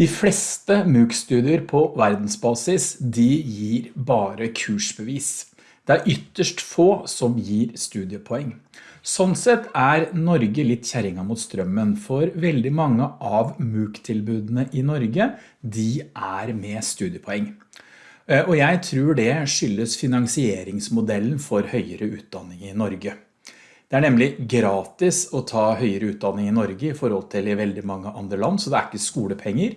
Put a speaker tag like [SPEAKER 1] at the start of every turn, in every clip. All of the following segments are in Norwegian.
[SPEAKER 1] De fleste MOOC-studier på verdensbasis de gir bare kursbevis. Det er ytterst få som gir studiepoeng. Sånn sett er Norge litt kjæringa mot strømmen, for veldig mange av MOOC-tilbudene i Norge de er med studiepoeng. Eh, og jeg tror det skyldes finansieringsmodellen for høyere utdanning i Norge. Det er nemlig gratis å ta høyere utdanning i Norge i forhold til i veldig mange andre land, så det er ikke skolepenger.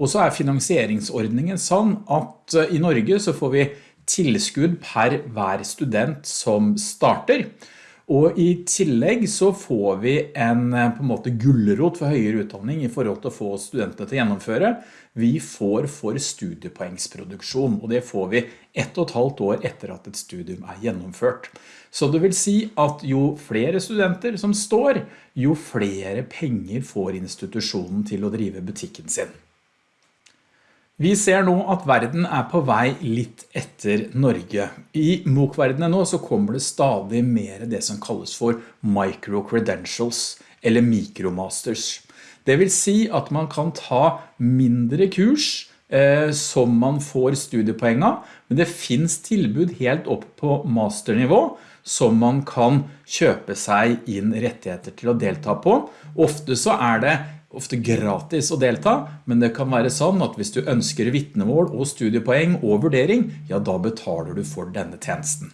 [SPEAKER 1] Og så er finansieringsordningen sånn at eh, i Norge så får vi tilskudd per hver student som starter. Og i tillegg så får vi en, eh, på en måte gullerot for høyere utdanning i forhold til å få studentene til å gjennomføre. Vi får for studiepoengsproduksjon, og det får vi ett og et halvt år etter at et studium er gjennomført. Så det vil si at jo flere studenter som står, jo flere penger får institusjonen til å drive butikken sin. Vi ser nå at verden er på vei litt etter Norge. I MOOC-verdenen nå så kommer det stadig mer det som kalles for micro-credentials, eller mikromasters. Det vil si at man kan ta mindre kurs eh, som man får studiepoeng av, men det finns tilbud helt opp på masternivå som man kan kjøpe seg inn rettigheter til å delta på. Ofte så er det ofte gratis å delta, men det kan være sånn at hvis du ønsker vittnemål og studiepoeng og vurdering, ja da betaler du for denne tjenesten.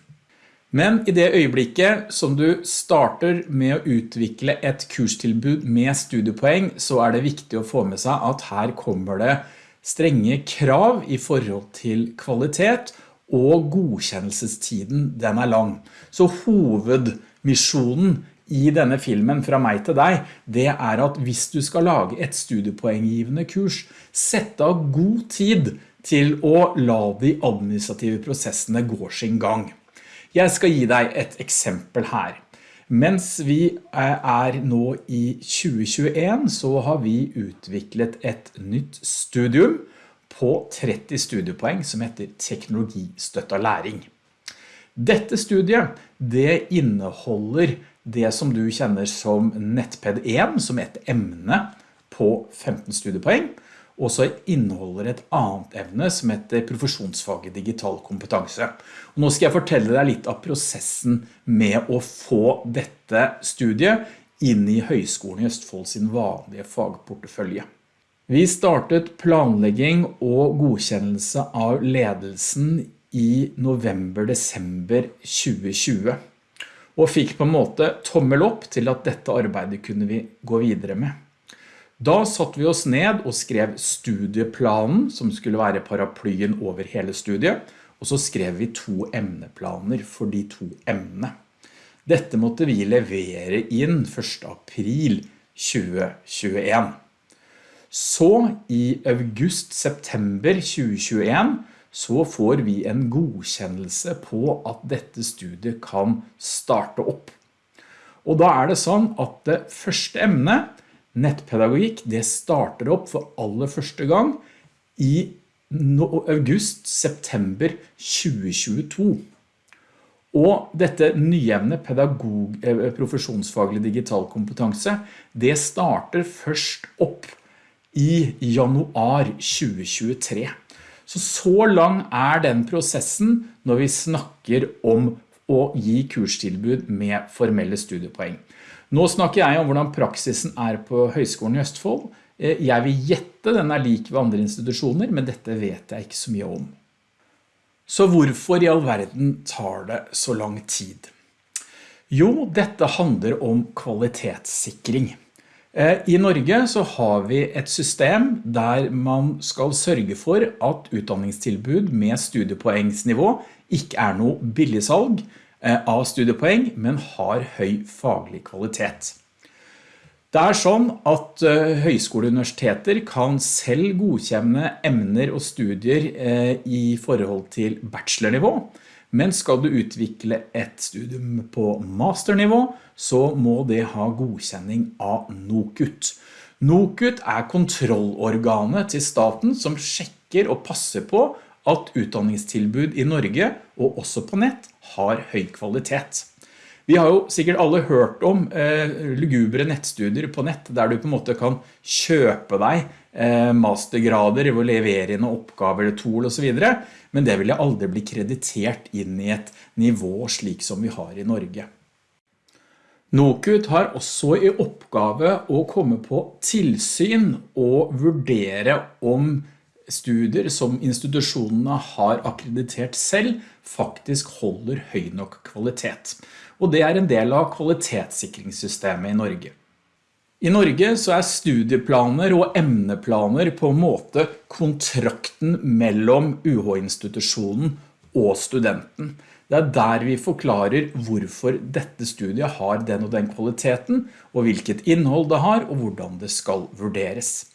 [SPEAKER 1] Men i det øyeblikket som du starter med å utvikle et kurstilbud med studiepoeng, så er det viktig å få med seg at her kommer det strenge krav i forhold til kvalitet, og godkjennelsestiden den er lang. Så hovedmisjonen i denne filmen fra meg til deg, det er at hvis du skal lage et studiepoenggivende kurs, sett av god tid til å la de administrative prosessene gå sin gang. Jeg skal gi deg et eksempel her. Mens vi er nå i 2021 så har vi utviklet et nytt studium på 30 studiepoeng som heter teknologistøtta læring. Dette studiet det inneholder det som du kjenner som Nettped 1 som et emne på 15 studiepoeng, og så inneholder et annet evne som heter profesjonsfaget digital kompetanse. Og nå skal jeg fortelle deg litt av prosessen med å få dette studiet inn i Høgskolen i Østfold sin vanlige fagportefølje. Vi startet planlegging og godkjennelse av ledelsen i november-desember 2020 og fikk på en måte tommel opp til at dette arbeidet kunne vi gå videre med. Da satt vi oss ned og skrev studieplanen som skulle være paraplyen over hele studiet, og så skrev vi to emneplaner for de to emnene. Dette måtte vi levere inn 1. april 2021. Så i august-september 2021 så får vi en godkjennelse på at dette studiet kan starte opp. Og da er det sånn at det første emnet nettpedagogikk, det starter opp for aller første gang i august-september 2022. Og dette nyevne pedagog, eh, profesjonsfaglig digital kompetanse, det starter først opp i januar 2023. Så så lang er den prosessen når vi snakker om å gi kurstilbud med formelle studiepoeng. Nå snakker jeg om hvordan praksisen er på Høgskolen i Østfold. Eh, jeg vil gjette den er lik ved andre institusjoner, men dette vet jeg ikke så mye om. Så hvorfor i all verden tar det så lang tid? Jo, dette handler om kvalitetssikring. Eh, I Norge så har vi et system der man skal sørge for at utdanningstilbud med studiepoengsnivå ikke er noe billigsalg, Eh, av studiepoeng, men har høy faglig kvalitet. Det er sånn at eh, høyskoleuniversiteter kan selv godkjenne emner og studier i forhold til bachelornivå, men skal du utvikle et studium på masternivå, så må det ha godkjenning av NOKUT. NOKUT er kontrollorganet til staten som sjekker og passer på at utdanningstilbud i Norge og også på nett har høy kvalitet. Vi har jo sikkert alle hørt om eh, lugubre nettstudier på nett, der du på en måte kan kjøpe deg mastergrader hvor å levere inn oppgaver tool og så videre, men det vil aldri bli kreditert inn i et nivå slik som vi har i Norge. NOKUT har også i oppgave å komme på tilsyn og vurdere om studier som institusjonene har akkreditert selv faktisk holder høy nok kvalitet og det er en del av kvalitetssikringssystemet i Norge. I Norge så er studieplaner og emneplaner på en måte kontrakten mellom UH-institusjonen og studenten. Det er der vi forklarer hvorfor dette studiet har den og den kvaliteten, og hvilket innhold det har, og hvordan det skal vurderes.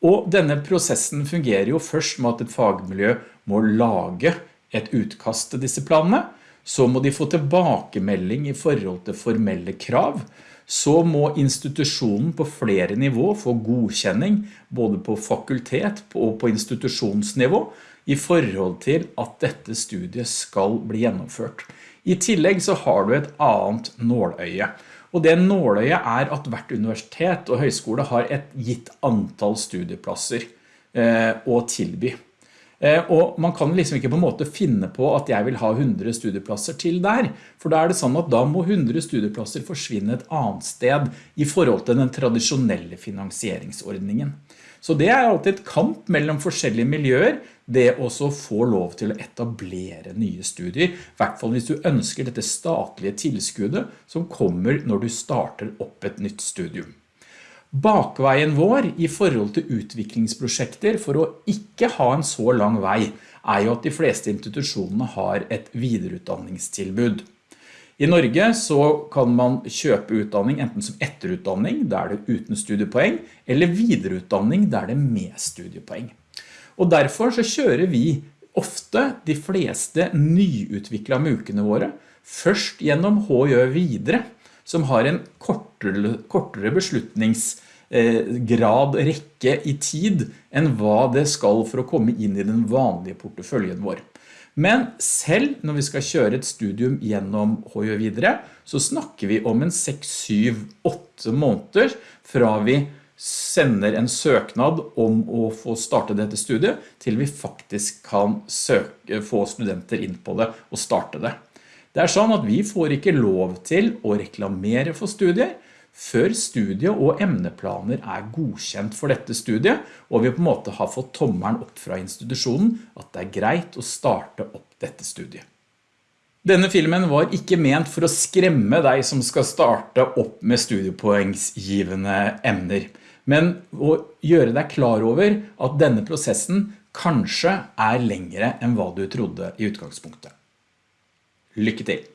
[SPEAKER 1] Og denne prosessen fungerer jo først med at et fagmiljø må lage et utkast til disse planene, så må de få tilbakemelding i forhold til formelle krav, så må institusjonen på flere nivå få godkjenning, både på fakultet og på institusjonsnivå, i forhold til at dette studiet skal bli gjennomført. I tillegg så har du et annet nåløye, og det nåløyet er at hvert universitet og høyskole har et gitt antall studieplasser eh, å tilby. Eh, og man kan liksom ikke på en måte finne på at jeg vil ha 100 studieplasser til der, for da er det sånn at da må 100 studieplasser forsvinne et annet sted i forhold til den tradisjonelle finansieringsordningen. Så det er alltid et kamp mellom forskjellige miljøer, det også få lov til å etablere nye studier, i hvert fall hvis du ønsker dette statlige tilskuddet som kommer når du starter opp et nytt studium. Bakveien vår i forhold til utviklingsprosjekter for å ikke ha en så lang vei er jo at de fleste institusjonene har et videreutdanningstilbud. I Norge så kan man kjøpe utdanning enten som etterutdanning, der det er uten studiepoeng, eller videreutdanning der det er med studiepoeng. Og derfor så kjører vi ofte de fleste nyutviklede mukene våre først gjennom HJ videre, som har en kortere, kortere beslutningsgrad rekke i tid enn hva det skal for å komme inn i den vanlige porteføljen vår. Men selv når vi skal kjøre et studium gjennom HJ videre, så snakker vi om en 6, 7, 8 måneder fra vi sender en søknad om å få starte dette studiet, til vi faktisk kan søke, få studenter inn på det og starte det. Det er sånn at vi får ikke lov til å reklamere for studier før studiet og emneplaner er godkjent for dette studiet, og vi på en måte har fått tommeren opp fra institusjonen at det er greit å starte opp dette studiet. Denne filmen var ikke ment for å skremme deg som skal starte opp med studiepoengsgivende emner, men å gjøre deg klar over at denne prosessen kanskje er lengre enn hva du trodde i utgangspunktet. Lykke til!